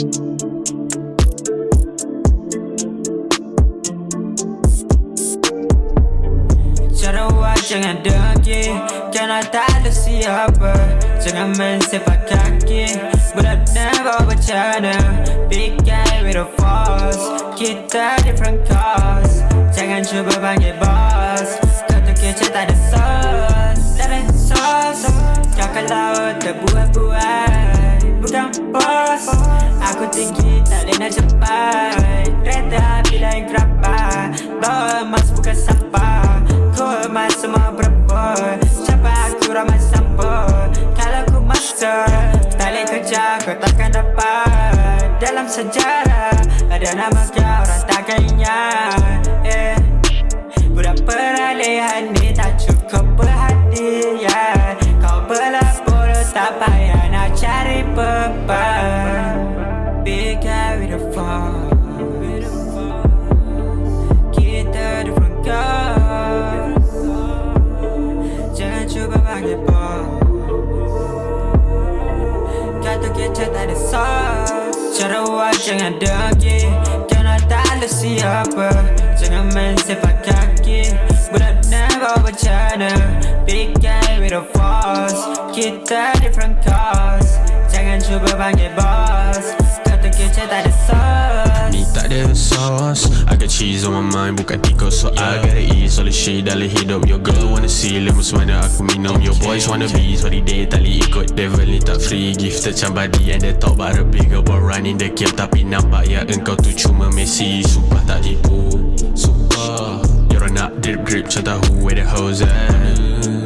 Cara jangan dengki Kerana tak ada siapa. Jangan main sepak kaki Bulat dan bawa bercana Fikir with a force Kita different cause. Jangan cuba panggil boss Kata kerja tak ada sos Tak ada sauce Kau kalau terbuat-buat. Bukan boss. Aku tinggi tak boleh nak cepat. Kereta bila yang kerapat. Bawa emas bukan sampah. Ku emas semua berebut Siapa aku ramai sampul Kalau ku masuk Tak boleh kerja kau takkan dapat. Dalam sejarah Ada nama kau orang takkan ingat. Eh. Budak peralihan ni tak cukup perhatian. Kau berlapur tak payah nak cari beban Kita tak ada sauce Cara buat jangan dengki Kerana tak ada siapa. Jangan main sepak kaki. Budak never bercanda. Big guy with a force. Kita different cause. Jangan cuba panggil boss Cheese on my mind Bukan tikus So I gotta eat All the shit dalam hidup Your girl wanna see Lemus mana aku minum. Your boys wanna be Sorry day tali ikut. Devil ni tak free Gifted macam body And they talk about a bigger boy Running the game Tapi nampak ya Engkau tu cuma Messi. Sumpah tak tipu Sumpah. You're nak drip drip Macam tahu where the hoes at?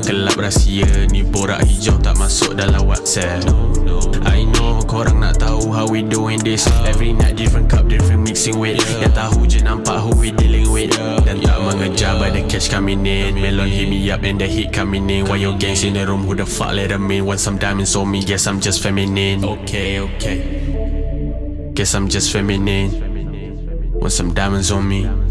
Kelab rahsia Ni borak hijau Tak masuk dalam whatsapp. I know korang nak tahu How we doing this. Every night different cup Different mixing with Yang cash coming in Melon hit me up And the hit coming in Why your gangs in the room? Who the fuck let them in? Want some diamonds on me? Guess I'm just feminine. Okay, okay. Guess I'm just feminine. Want some diamonds on me